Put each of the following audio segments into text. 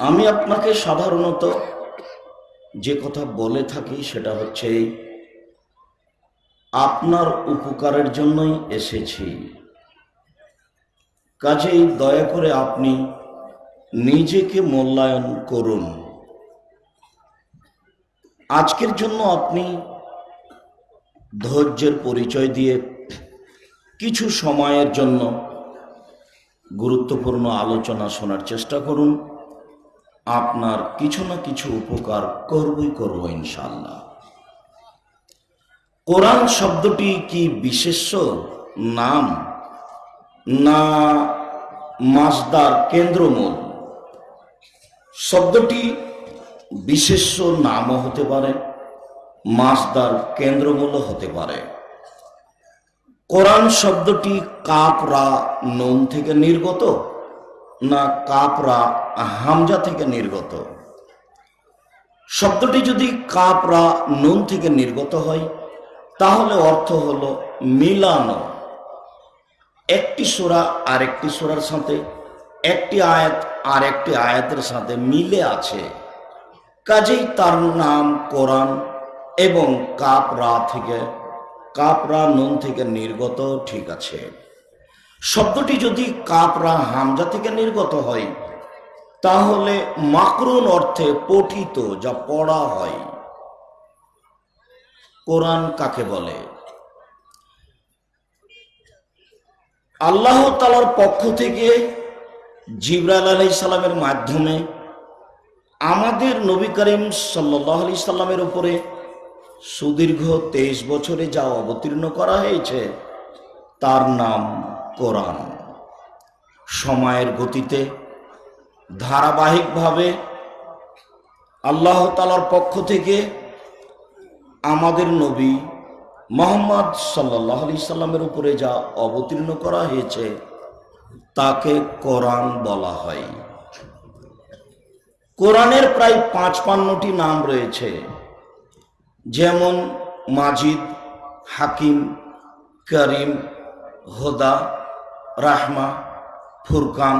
আমি আপনাকে সাধারণত যে কথা বলে থাকি সেটা হচ্ছে, আপনার উপকারের জন্যই এসেছি। কাজেই দয়া করে আপনি নিজেকে মূল্যায়ন করুন। আজকের জন্য আপনি ধৈর্যের পরিচয় দিয়ে কিছু সময়ের জন্য গুরুত্বপূর্ণ আলোচনা শোনার চেষ্টা করুন। আপনার কিছু না কিছু উপকার করবই করব ইনশাল্লাহ কোরআন শব্দটি কি বিশেষ্য? নাম? না মাসদার কেন্দ্রমূল? শব্দটি বিশেষ্য নামও হতে পারে মাসদার কেন্দ্রমূলও হতে পারে। কোরআন শব্দটি কাপরা নোম থেকে নির্গত? না কাপরা হামজা থেকে নির্গত। শব্দটি যদি কাপরা নুন থেকে নির্গত হয়, তাহলে অর্থ হল মিলানো। একটি সোরা আর একটি সোরার সাথে, একটি আয়াত আর একটি আয়াতের সাথে মিলে আছে। কাজেই তার নাম কোরআন এবং কাপরা থেকে, কাপরা নুন থেকে নির্গত ঠিক আছে। শব্দটি যদি কাপরা হামজা থেকে নির্গত হয়, তাহলে মাকরুন অর্থে পঠিত যা পড়া হয়। কোরআন কাকে বলে? আল্লাহ তালার পক্ষ থেকে জিবরাল আলাই সালামের মাধ্যমে আমাদের নবী করিম সাল্লাহ আলি সাল্লামের উপরে সুদীর্ঘ তেইশ বছরে যা অবতীর্ণ করা হয়েছে, তার নাম কোরআন। সময়ের গতিতে, ধারাবাহিকভাবে আল্লাহ তালার পক্ষ থেকে আমাদের নবী মোহাম্মদ সাল্লাহ আলি সাল্লামের উপরে যা অবতীর্ণ করা হয়েছে, তাকে কোরআন বলা হয়। কোরআনের প্রায় পাঁচ পান্নটি নাম রয়েছে, যেমন মাজিদ, হাকিম, করিম, হোদা রাহমা, ফুরকান,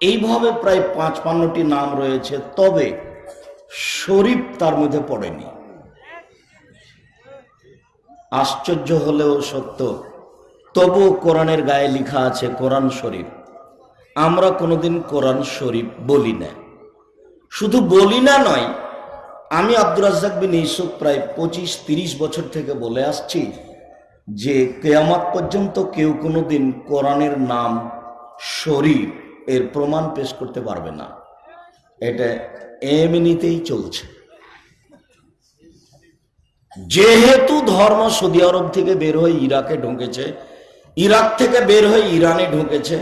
এইভাবে প্রায় পাঁচ পান্নটি নাম রয়েছে, তবে শরীফ তার মধ্যে পড়েনি। আশ্চর্য হলেও সত্য তবু কোরআনের গায়ে লেখা আছে কোরআন শরীফ। আমরা কোনোদিন কোরআন শরীফ বলি না। শুধু বলি না নয়, আমি আব্দুর রাজ্জাক বিন ইসুফ প্রায় পঁচিশ তিরিশ বছর থেকে বলে আসছি যে কেয়ামাত পর্যন্ত কেউ কোনোদিন কোরআনের নাম শরীর এর প্রমাণ পেশ করতে পারবে না। এটা এমনিতেই চলছে। যেহেতু ধর্ম সৌদি আরব থেকে বের হয়ে ইরাকে ঢুকেছে, ইরাক থেকে বের হয়ে ইরানে ঢুকেছে,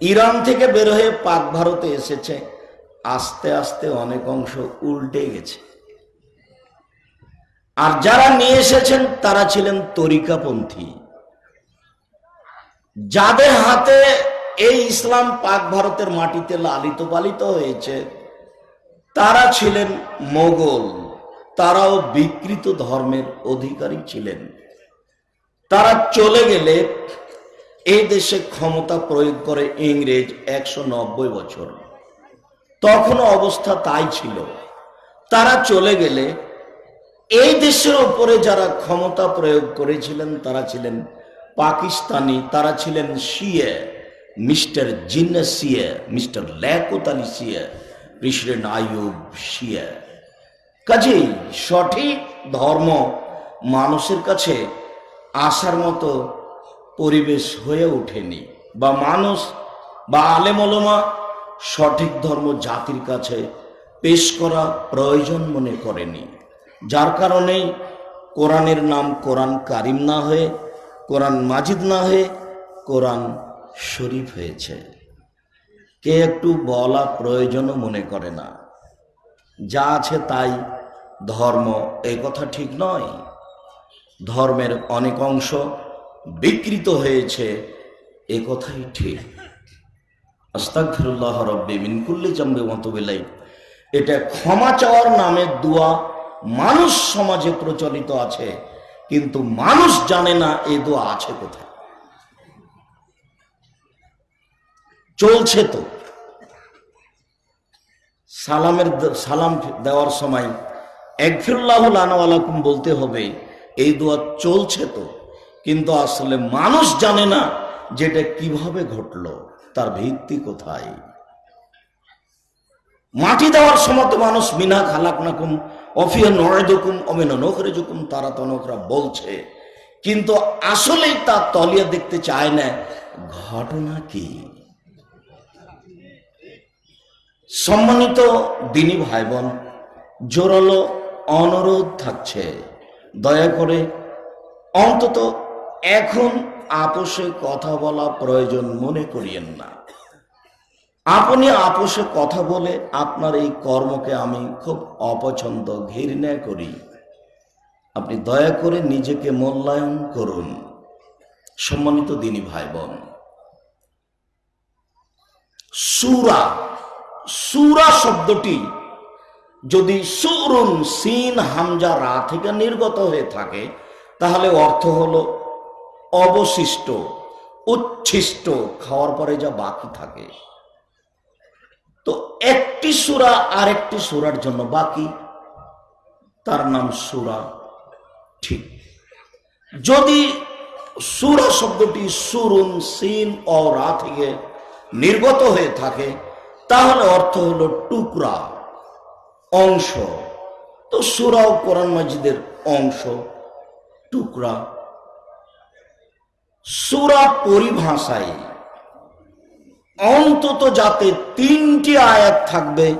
ইরান থেকে বের হয়ে পাক ভারতে এসেছে, আস্তে আস্তে অনেক অংশ উল্টে গেছে। আর যারা নিয়ে এসেছেন, তারা ছিলেন তরিকাপন্থী। যাদের হাতে এই ইসলাম পাক ভারতের মাটিতে লালিত পালিত হয়েছে, তারা ছিলেন মোগল। তারাও বিকৃত ধর্মের অধিকারী ছিলেন। তারা চলে গেলে এই দেশে ক্ষমতা প্রয়োগ করে ইংরেজ একশো নব্বই বছর। তখনও অবস্থা তাই ছিল। তারা চলে গেলে এই দেশের ওপরে যারা ক্ষমতা প্রয়োগ করেছিলেন, তারা ছিলেন পাকিস্তানি, তারা ছিলেন শিয়ে, মিস্টার জিন্না সিয়ে মিস্টার ল্যাকুত আলী সিয়ে প্রেসিডেন্ট আইয়ুব শিয়া। কাজেই সঠিক ধর্ম মানুষের কাছে আসার মতো পরিবেশ হয়ে ওঠেনি বা মানুষ বা আলেমলমা সঠিক ধর্ম জাতির কাছে পেশ করা প্রয়োজন মনে করেনি। যার কারণেই কোরআনের নাম কোরআন কারিম না হয়ে, কোরআন মাজিদ না হয়ে কোরআন শরীফ হয়েছে। কে একটু বলা প্রয়োজনও মনে করে না। যা আছে তাই, ধর্ম এই কথা ঠিক নয়। ধর্মের অনেক অংশ বিকৃত হয়েছে, এ কথাই ঠিক। আস্তাগফিরুল্লাহ রব্বি মিন কুল্লি জামবে মতবিলাই এটা ক্ষমা চাওয়ার নামে দোয়া মানুষ সমাজে প্রচলিত আছে, কিন্তু মানুষ জানে না এই দোয়া আছে কোথায়। চলছে তো। সালামের সালাম দেওয়ার সময় একফিরুল্লাহ আনাওয়ালাকুম বলতে হবে, এই দোয়া চলছে তো, কিন্তু আসলে মানুষ জানে না যেটা কীভাবে ঘটলো, তার ভিত্তি কোথায়। মাটি দেওয়ার সময় তো মানুষ মিনা খালাক নাকুম অফিয়া নড়েদুকুম অমিন নখরেজুকুম তারা তনকরা বলছে। কিন্তু আসলেই তার তলিয়া দেখতে চায় না, ঘটনা কি? সম্মানিত দিনী ভাই বোন জোরালো অনুরোধ থাকছে। দয়া করে অন্তত এখন আপোষে কথা বলা প্রয়োজন মনে করিয়েন না। আপনি আপোষে কথা বলে আপনার এই কর্মকে আমি খুব অপছন্দ ঘৃণা করি। আপনি দয়া করে নিজেকে মূল্যায়ন করুন। সম্মানিত দিনী ভাই বোন সুরা সুরা শব্দটি যদি সুরুন সিন হামজা রা থেকে নির্গত হয়ে থাকে, তাহলে অর্থ হল অবশিষ্ট, উচ্ছিষ্ট, খাওয়ার পরে যা বাকি থাকে। তো একটি সুরা আরেকটি সুরার জন্য বাকি। তার নাম সুরা। ঠিক। যদি সুরা শব্দটি সুরুন সিন ও রা থেকে নির্গত হয়ে থাকে, তাহলে অর্থ হলো টুকরা, অংশ। তো সুরাও কোরআন মাজিদের অংশ, টুকরা। সুরা পরিভাষায় অন্তত যাতে তিনটি আয়াত থাকবে,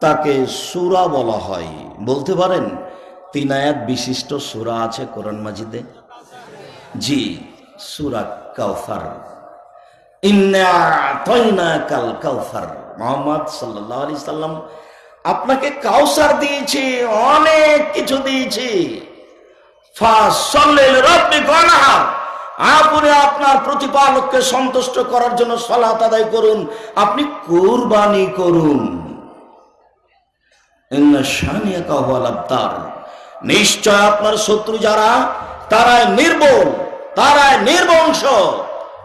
তাকে সুরা বলা হয়। বলতে পারেন, তিন আয়াত বিশিষ্ট সুরা আছে কোরআন মাজিদে? জি, সুরা আতাইনা কাল কাউসার মোহাম্মদ সাল্লাল্লাহু আলাইহি সাল্লাম আপনাকে কাউসার দিয়েছি, অনেক কিছু দিয়েছি। ফাসাল্লিল রাব্বিকা ওয়ানহার। আপনি আপনার প্রতিপালককে সন্তুষ্ট করার জন্য সালাত আদায় করুন। আপনি কোরবানি করুন। নিশ্চয় আপনার শত্রু যারা, তারাই নির্বল, তারাই নির্বংশ,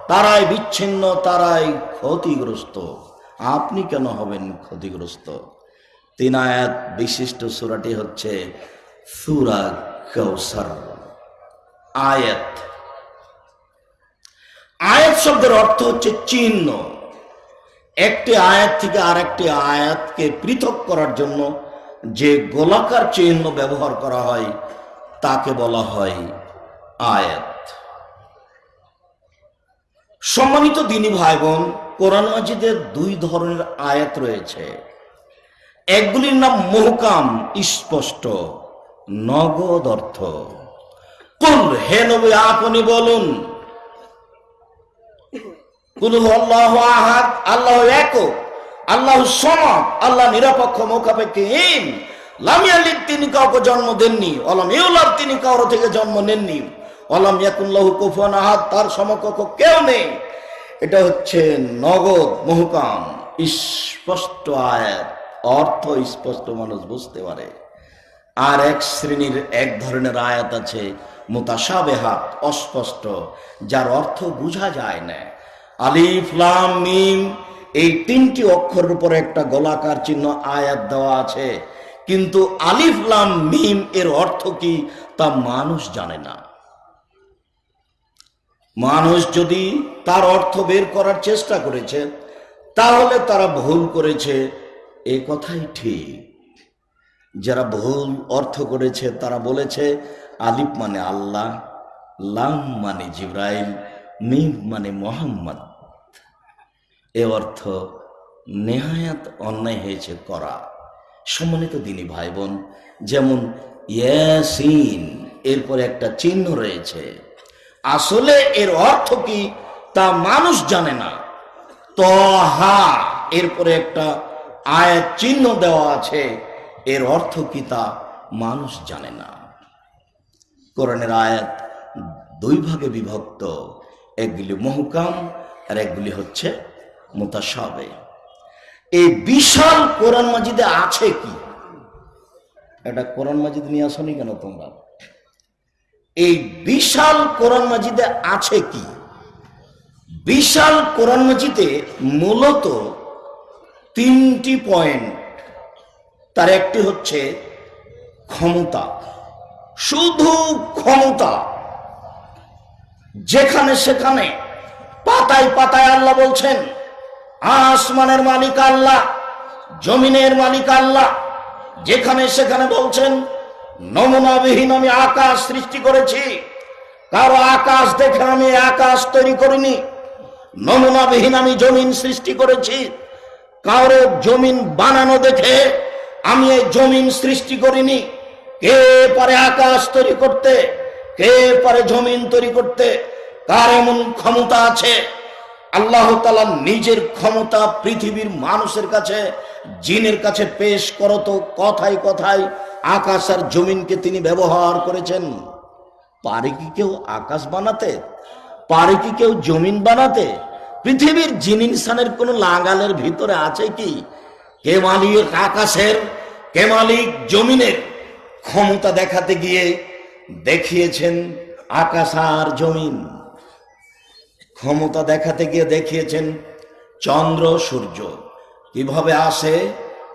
তারাই বিচ্ছিন্ন, তারাই ক্ষতিগ্রস্ত। আপনি কেন হবেন ক্ষতিগ্রস্ত? তিন আয়াত বিশিষ্ট সুরাটি হচ্ছে সুরা কৌসার আয়াত আয়াত শব্দের অর্থ হচ্ছে চিহ্ন। একটি আয়াত থেকে আরেকটি আয়াতকে পৃথক করার জন্য যে গোলাকার চিহ্ন ব্যবহার করা হয়, তাকে বলা হয় আয়াত। সম্মানিত দিনী ভাই বোন কোরআন মাজিদের দুই ধরনের আয়াত রয়েছে। একগুলির নাম মহকাম, স্পষ্ট, নগদ অর্থ। কোন হে নবী, আপনি বলুন কুল আল্লাহ আহাদ, আল্লাহ একক, আল্লাহ সমাদ আল্লাহ নিরপেক্ষ মোকাপেক্ষহীন লামিয়ালিদ তিনি কাউকে জন্ম দেননি অলাম তিনি কারও থেকে জন্ম নেননি। অলাম ইয়াকুল্লাহু তার কেউ নেই। এটা হচ্ছে নগদ মহকাম, স্পষ্ট আয়াত, অর্থ স্পষ্ট মানুষ বুঝতে পারে। আর এক শ্রেণির এক ধরনের আয়াত আছে মোতাসাবেহাত অস্পষ্ট, যার অর্থ বোঝা যায় না। আলিফ, লাম, মিম, এই তিনটি অক্ষরের উপর একটা গোলাকার চিহ্ন আয়াত দেওয়া আছে। কিন্তু আলিফ, লাম, মিম এর অর্থ কি তা মানুষ জানে না। মানুষ যদি তার অর্থ বের করার চেষ্টা করেছে, তাহলে তারা ভুল করেছে। এ কথাই ঠিক। যারা ভুল অর্থ করেছে, তারা বলেছে, আলিফ মানে আল্লাহ, লাম মানে জিব্রাইল, মিম মানে মোহাম্মদ। এ অর্থ নেহায়াত অন্যায় হয়েছে করা। সম্মানিত দিনী ভাই বোন যেমন ইয়াসিন, এরপর একটা চিহ্ন রয়েছে। আসলে এর অর্থ কি তা মানুষ জানে না। তহা এরপরে একটা আয়াত চিহ্ন দেওয়া আছে। এর অর্থ কি তা মানুষ জানে না। কোরআনের আয়াত দুই ভাগে বিভক্ত, একগুলি মহকাম আর একগুলি হচ্ছে মোতাসাবে এই বিশাল কোরআন মাজিদে আছে কি? এটা কোরআন মাজিদ নিয়ে আসনি কেন তোমরা? এই বিশাল কোরআন মাজিদে আছে কি? বিশাল কোরআন মাজিদে মূলত তিনটি পয়েন্ট। তার একটি হচ্ছে ক্ষমতা। শুধু ক্ষমতা। যেখানে সেখানে পাতায় পাতায় আল্লাহ বলছেন আসমানের মালিক আল্লাহ, জমিনের মালিক আল্লাহ। যেখানে সেখানে বলছেন, নমুনাবিহীন আমি আকাশ সৃষ্টি করেছি। কারও আকাশ দেখে আমি আকাশ তৈরি করিনি। নমুনাবিহীন আমি জমিন সৃষ্টি করেছি। কারও জমিন বানানো দেখে আমি এই জমিন সৃষ্টি করিনি। কে পারে আকাশ তৈরি করতে, কে পারে জমিন তৈরি করতে কার এমন ক্ষমতা আছে। আল্লাহ তালা নিজের ক্ষমতা পৃথিবীর মানুষের কাছে, জিনের কাছে পেশ করত কথায় কথায় আকাশ আর জমিনকে তিনি ব্যবহার করেছেন। পারে কি কেউ আকাশ বানাতে? পারে কি কেউ জমিন বানাতে? পৃথিবীর জিন ইনসানের কোন লাগালের ভিতরে আছে কি? কে মালিক আকাশের, কে মালিক জমিনের? ক্ষমতা দেখাতে গিয়ে দেখিয়েছেন আকাশ আর জমিন। ক্ষমতা দেখাতে গিয়ে দেখিয়েছেন, চন্দ্র, সূর্য। কীভাবে আসে,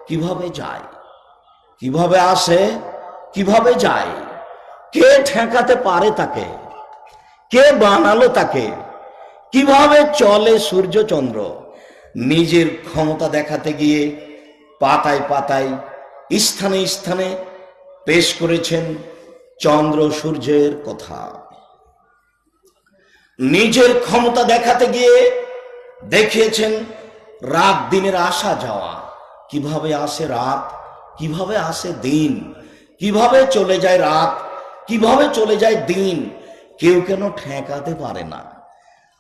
কীভাবে যায়? কীভাবে আসে, কীভাবে যায়? কে ঠেকাতে পারে তাকে? কে বানালো তাকে? কীভাবে চলে সূর্য, চন্দ্র? নিজের ক্ষমতা দেখাতে গিয়ে পাতায় পাতায়, স্থানে স্থানে পেশ করেছেন চন্দ্র, সূর্যের কথা। নিজের ক্ষমতা দেখাতে গিয়ে দেখিয়েছেন রাত দিনের আসা যাওয়া। কীভাবে আসে রাত? কীভাবে আসে দিন? কীভাবে চলে যায় রাত? কীভাবে চলে যায় দিন? কেউ কেন ঠেকাতে পারে না।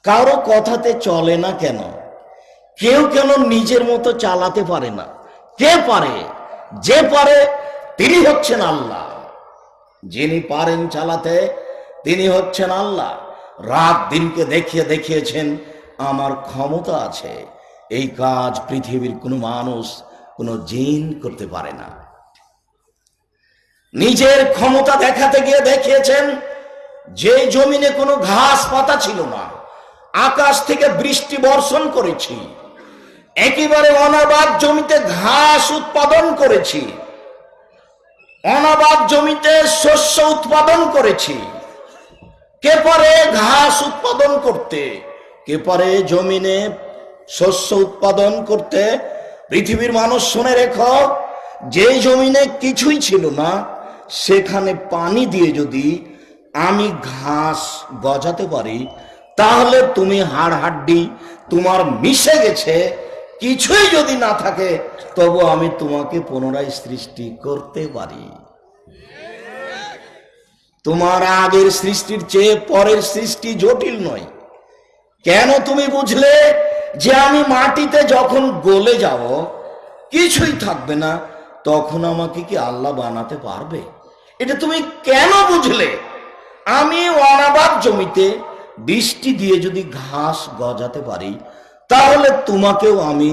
কারও কথাতে চলে না কেন? কেউ কেন নিজের মতো চালাতে পারে না? কে পারে? যে পারে, তিনি হচ্ছেন আল্লাহ। যিনি পারেন চালাতে, তিনি হচ্ছেন আল্লাহ। রাত দিনকে দেখিয়ে দেখিয়েছেন, আমার ক্ষমতা আছে। এই কাজ পৃথিবীর কোনো মানুষ, কোনো জিন করতে পারে না। নিজের ক্ষমতা দেখাতে গিয়ে দেখিয়েছেন, যে জমিনে কোনো ঘাস পাতা ছিল না, আকাশ থেকে বৃষ্টি বর্ষণ করেছি, একেবারে অনাবাদ জমিতে ঘাস উৎপাদন করেছি, অনাবাদ জমিতে শস্য উৎপাদন করেছি কে পারে ঘাস উৎপাদন করতে? কে পারে জমিনে শস্য উৎপাদন করতে? পৃথিবীর মানুষ শুনে রেখো, যে জমিনে কিছুই ছিল না, সেখানে পানি দিয়ে যদি আমি ঘাস গজাতে পারি, তাহলে তুমি হাড় হাড্ডি তোমার মিশে গেছে, কিছুই যদি না থাকে, তবু আমি তোমাকে পুনরায় সৃষ্টি করতে পারি। তোমার আগের সৃষ্টির চেয়ে পরের সৃষ্টি জটিল নয়। কেন তুমি বুঝলে যে আমি মাটিতে যখন গলে যাব, কিছুই থাকবে না, তখন আমাকে কি আল্লাহ বানাতে পারবে? এটা তুমি কেন বুঝলে? আমি অনাবাদ জমিতে বৃষ্টি দিয়ে যদি ঘাস গজাতে পারি, তাহলে তোমাকেও আমি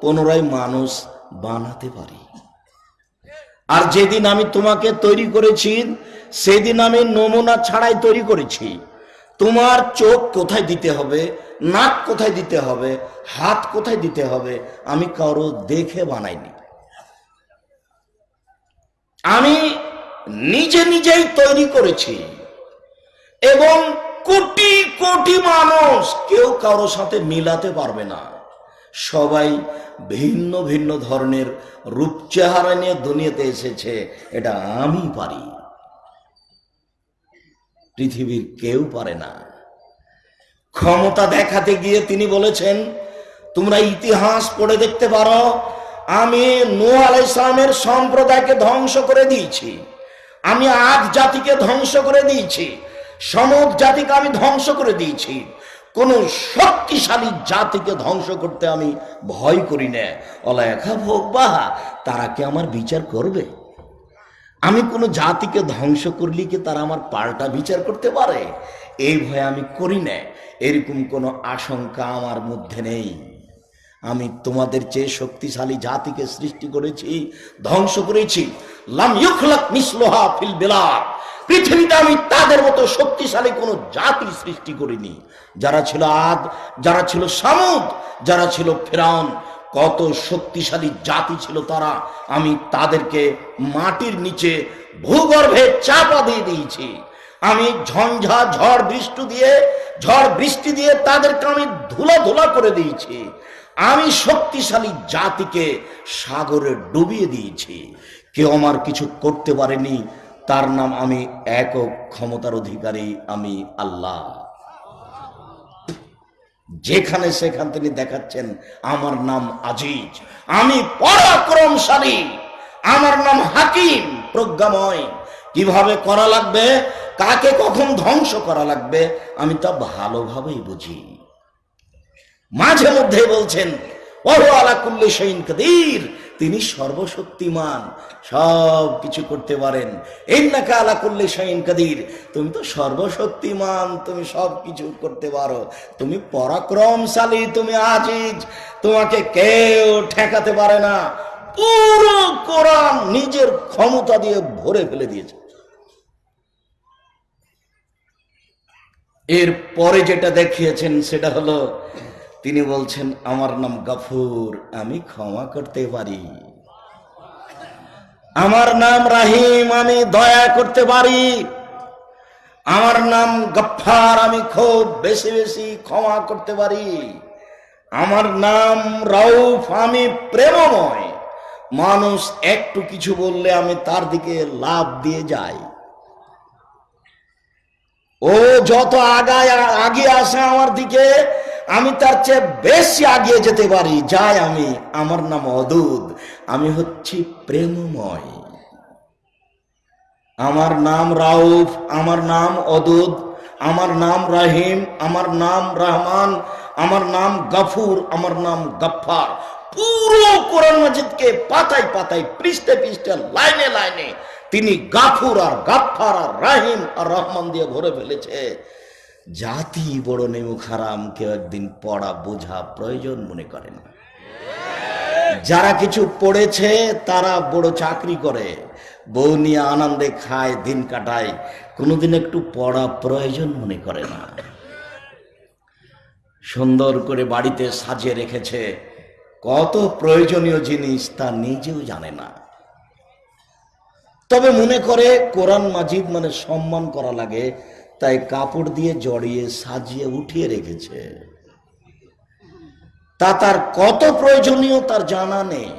পুনরায় মানুষ বানাতে পারি। আর যেদিন আমি তোমাকে তৈরি করেছি সেদিন আমি নমুনা ছাড়াই তৈরি করেছি। তোমার চোখ কোথায় দিতে হবে, নাক কোথায় দিতে হবে, হাত কোথায় দিতে হবে, আমি কারও দেখে বানাইনি। আমি নিজে নিজেই তৈরি করেছি এবং কোটি কোটি মানুষ কেউ কারও সাথে মিলাতে পারবে না। সবাই ভিন্ন ভিন্ন ধরনের রূপ চেহারা নিয়ে দুনিয়াতে এসেছে, এটা আমি পারি। পৃথিবীর কেউ পারে না। ক্ষমতা দেখাতে গিয়ে তিনি বলেছেন, তোমরা ইতিহাস পড়ে দেখতে পারো, আমি নো আলাই ইসলামের সম্প্রদায়কে ধ্বংস করে দিয়েছি। আমি আদ জাতিকে ধ্বংস করে দিয়েছি, সমুদ জাতিকে আমি ধ্বংস করে দিয়েছি। কোন শক্তিশালী জাতিকে ধ্বংস করতে আমি ভয় করি না। অলেখা ভোগ বাহা, তারা কি আমার বিচার করবে? আমি কোনো জাতিকে ধ্বংস করলে কি তারা আমার পাল্টা বিচার করতে পারে? এই ভয় আমি করি না। এরকম কোনো আশঙ্কা আমার মধ্যে নেই। আমি তোমাদের চেয়ে শক্তিশালী জাতিকে সৃষ্টি করেছি, ধ্বংস করেছি। লাম পৃথিবীতে আমি তাদের মতো শক্তিশালী কোনো জাতি সৃষ্টি করিনি। যারা ছিল আদ, যারা ছিল সামুদ, যারা ছিল ফেরাউন কত শক্তিশালী জাতি ছিল তারা, আমি তাদেরকে মাটির নিচে ভূগর্ভে চাপা দিয়ে দিয়েছি। আমি ঝঞ্ঝা, ঝড় বৃষ্টি দিয়ে, ঝড় বৃষ্টি দিয়ে তাদেরকে আমি ধুলা ধুলা করে দিয়েছি। আমি শক্তিশালী জাতিকে সাগরে ডুবিয়ে দিয়েছি। কেউ আমার কিছু করতে পারেনি, তার নাম আমি একক ক্ষমতার অধিকারী, আমি আল্লাহ। যেখানে সেখান তিনি দেখাচ্ছেন, আমার নাম আজিজ। আমি পরাক্রমশালী, আমার নাম হাকিম, প্রজ্ঞাময়। কীভাবে করা লাগবে, কাকে কখন ধ্বংস করা লাগবে, আমি তা ভালোভাবেই বুঝি। মাঝে মধ্যে বলছেন, ওহ আলাকুল্লি সৈন কাদির। তিনি সর্বশক্তিমান, সব কিছু করতে পারেন। ইন্নাকা আলা কুল্লি শৈন কাদির। তুমি তো সর্বশক্তিমান, তুমি সব কিছু করতে পারো। তুমি পরাক্রমশালী, তুমি আজিজ। তোমাকে কেউ ঠেকাতে পারে না। পুরো কোরআন নিজের ক্ষমতা দিয়ে ভরে ফেলে দিয়েছে। এর পরে যেটা দেখিয়েছেন, সেটা হলো তিনি বলছেন, আমার নাম গাফুর, আমি ক্ষমা করতে পারি। আমার নাম রাহিম, আমি দয়া করতে পারি। আমার নাম গফার আমি খুব বেশি বেশি ক্ষমা করতে পারি। আমার নাম রাউফ, আমি প্রেমময়। মানুষ একটু কিছু বললে আমি তার দিকে লাভ দিয়ে যাই। ও যত আগায়, আগে আসে আমার দিকে আমি তার চেয়ে বেশি আগিয়ে যেতে পারি, যাই আমি আমার নাম অদূত, আমি হচ্ছি প্রেমময়। আমার নাম রাউফ, আমার নাম অদূত, আমার নাম রাহিম, আমার নাম রহমান, আমার নাম গাফুর, আমার নাম গফ্ফার। পুরো কোরআন মাজিদকে পাতায় পাতায়, পৃষ্ঠে পৃষ্ঠে, লাইনে লাইনে তিনি গাফুর আর গাফফার আর রাহিম আর রহমান দিয়ে ভরে ফেলেছে। জাতি বড় নেমু খারাম কেউ একদিন পড়া বোঝা প্রয়োজন মনে করে না। যারা কিছু পড়েছে, তারা বড় চাকরি করে। বউ নিয়ে আনন্দে খায়, দিন কাটায়। কোনোদিন একটু পড়া প্রয়োজন মনে করে না। সুন্দর করে বাড়িতে সাজিয়ে রেখেছে। কত প্রয়োজনীয় জিনিস তা নিজেও জানে না। তবে মনে করে কোরআন মাজিদ মানে সম্মান করা লাগে। তাই কাপড় দিয়ে জড়িয়ে সাজিয়ে উঠিয়ে রেখেছে। তা তার কত প্রয়োজনীয় তার জানা নেই।